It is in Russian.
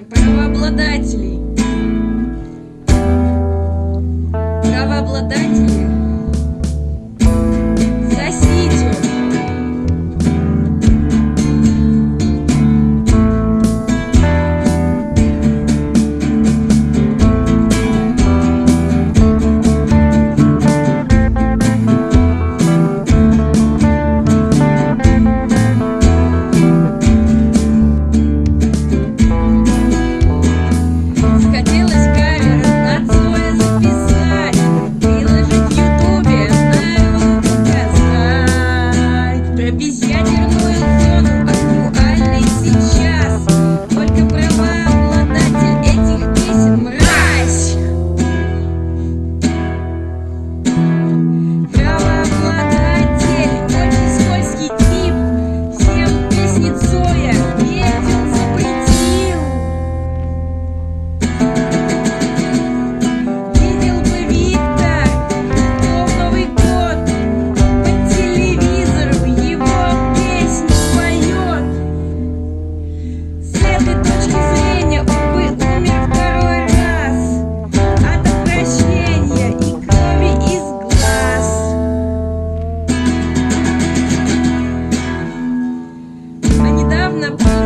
правообладателей. Правообладатели А недавно